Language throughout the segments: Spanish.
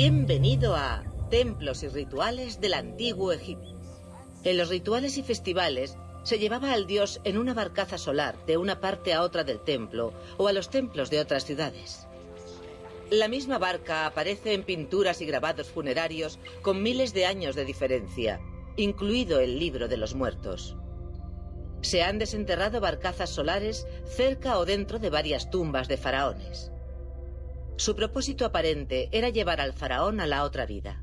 Bienvenido a Templos y Rituales del Antiguo Egipto. En los rituales y festivales se llevaba al dios en una barcaza solar de una parte a otra del templo o a los templos de otras ciudades. La misma barca aparece en pinturas y grabados funerarios con miles de años de diferencia, incluido el libro de los muertos. Se han desenterrado barcazas solares cerca o dentro de varias tumbas de faraones. Su propósito aparente era llevar al faraón a la otra vida.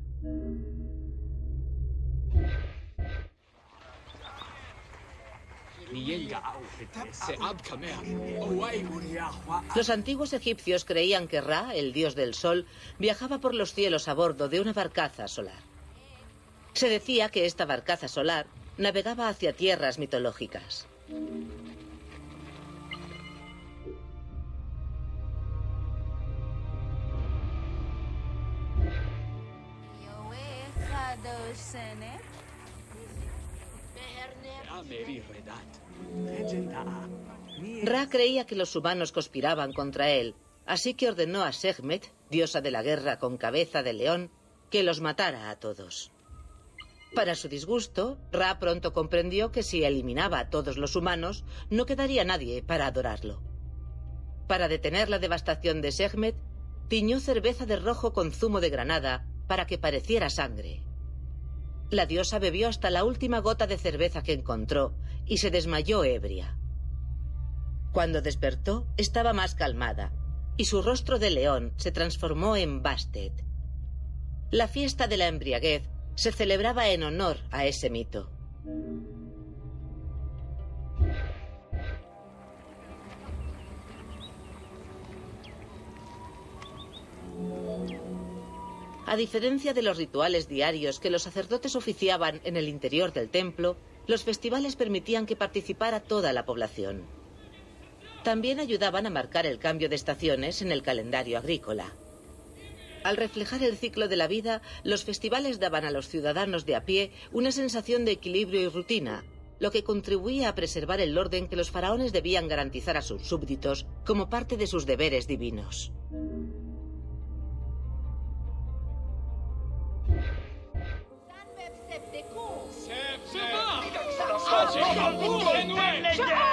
Los antiguos egipcios creían que Ra, el dios del sol, viajaba por los cielos a bordo de una barcaza solar. Se decía que esta barcaza solar navegaba hacia tierras mitológicas. Ra creía que los humanos conspiraban contra él, así que ordenó a Sekhmet, diosa de la guerra con cabeza de león, que los matara a todos. Para su disgusto, Ra pronto comprendió que si eliminaba a todos los humanos, no quedaría nadie para adorarlo. Para detener la devastación de Sekhmet, tiñó cerveza de rojo con zumo de granada para que pareciera sangre. La diosa bebió hasta la última gota de cerveza que encontró y se desmayó ebria. Cuando despertó, estaba más calmada y su rostro de león se transformó en Bastet. La fiesta de la embriaguez se celebraba en honor a ese mito. A diferencia de los rituales diarios que los sacerdotes oficiaban en el interior del templo, los festivales permitían que participara toda la población. También ayudaban a marcar el cambio de estaciones en el calendario agrícola. Al reflejar el ciclo de la vida, los festivales daban a los ciudadanos de a pie una sensación de equilibrio y rutina, lo que contribuía a preservar el orden que los faraones debían garantizar a sus súbditos como parte de sus deberes divinos.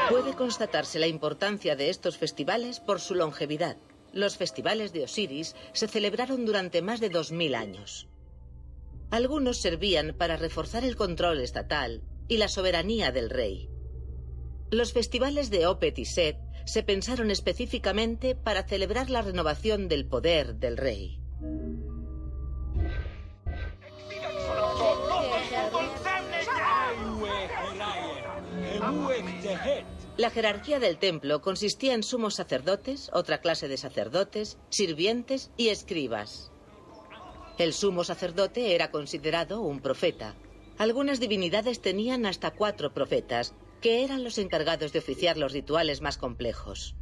Puede constatarse la importancia de estos festivales por su longevidad. Los festivales de Osiris se celebraron durante más de 2.000 años. Algunos servían para reforzar el control estatal y la soberanía del rey. Los festivales de Opet y Set se pensaron específicamente para celebrar la renovación del poder del rey. La jerarquía del templo consistía en sumos sacerdotes, otra clase de sacerdotes, sirvientes y escribas. El sumo sacerdote era considerado un profeta. Algunas divinidades tenían hasta cuatro profetas, que eran los encargados de oficiar los rituales más complejos.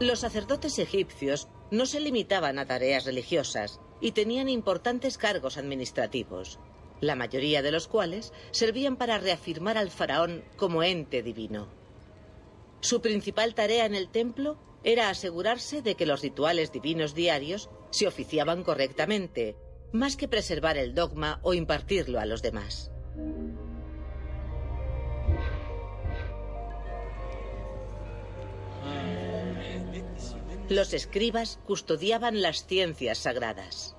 Los sacerdotes egipcios no se limitaban a tareas religiosas y tenían importantes cargos administrativos, la mayoría de los cuales servían para reafirmar al faraón como ente divino. Su principal tarea en el templo era asegurarse de que los rituales divinos diarios se oficiaban correctamente, más que preservar el dogma o impartirlo a los demás. Los escribas custodiaban las ciencias sagradas.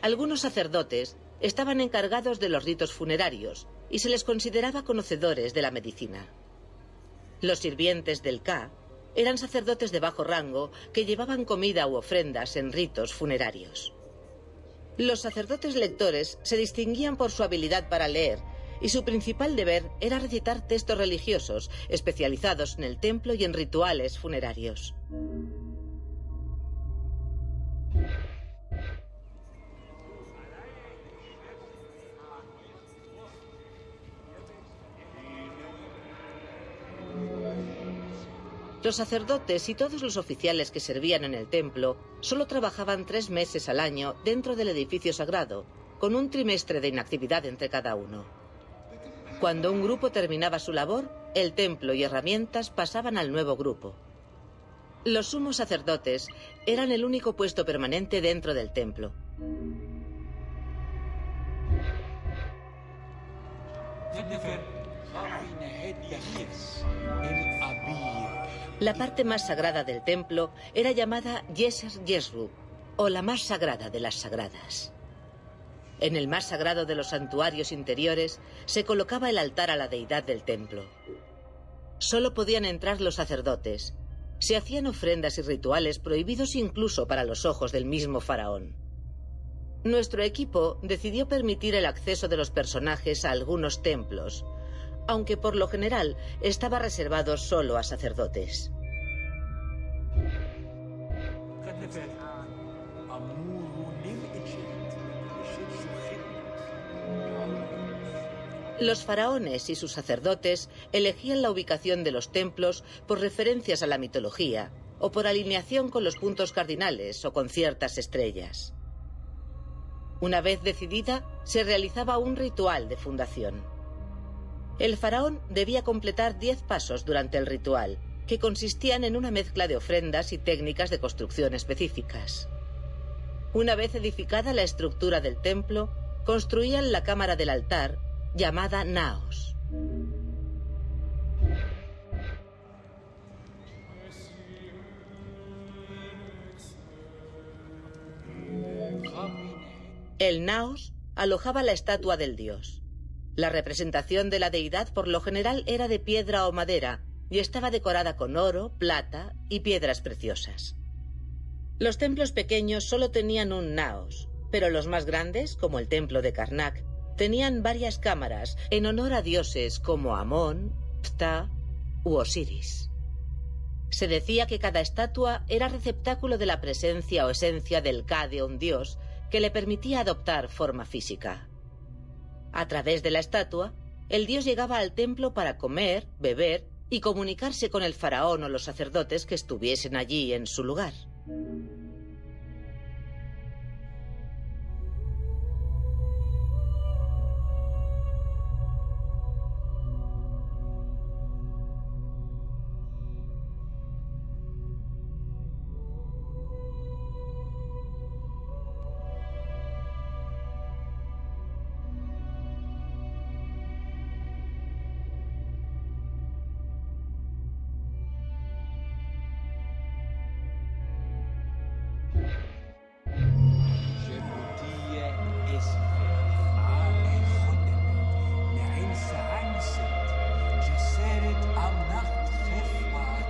Algunos sacerdotes estaban encargados de los ritos funerarios y se les consideraba conocedores de la medicina. Los sirvientes del Ka eran sacerdotes de bajo rango que llevaban comida u ofrendas en ritos funerarios. Los sacerdotes lectores se distinguían por su habilidad para leer y su principal deber era recitar textos religiosos especializados en el templo y en rituales funerarios. Los sacerdotes y todos los oficiales que servían en el templo solo trabajaban tres meses al año dentro del edificio sagrado, con un trimestre de inactividad entre cada uno. Cuando un grupo terminaba su labor, el templo y herramientas pasaban al nuevo grupo. Los sumos sacerdotes eran el único puesto permanente dentro del templo. La parte más sagrada del templo era llamada Yeser Yesru, o la más sagrada de las sagradas. En el más sagrado de los santuarios interiores se colocaba el altar a la deidad del templo. Solo podían entrar los sacerdotes. Se hacían ofrendas y rituales prohibidos incluso para los ojos del mismo faraón. Nuestro equipo decidió permitir el acceso de los personajes a algunos templos, aunque por lo general estaba reservado solo a sacerdotes. Los faraones y sus sacerdotes elegían la ubicación de los templos por referencias a la mitología o por alineación con los puntos cardinales o con ciertas estrellas. Una vez decidida, se realizaba un ritual de fundación. El faraón debía completar diez pasos durante el ritual, que consistían en una mezcla de ofrendas y técnicas de construcción específicas. Una vez edificada la estructura del templo, construían la cámara del altar llamada Naos. El Naos alojaba la estatua del dios. La representación de la deidad por lo general era de piedra o madera y estaba decorada con oro, plata y piedras preciosas. Los templos pequeños solo tenían un naos, pero los más grandes, como el templo de Karnak, tenían varias cámaras en honor a dioses como Amón, Ptah u Osiris. Se decía que cada estatua era receptáculo de la presencia o esencia del Ka de un dios que le permitía adoptar forma física. A través de la estatua, el dios llegaba al templo para comer, beber y comunicarse con el faraón o los sacerdotes que estuviesen allí en su lugar.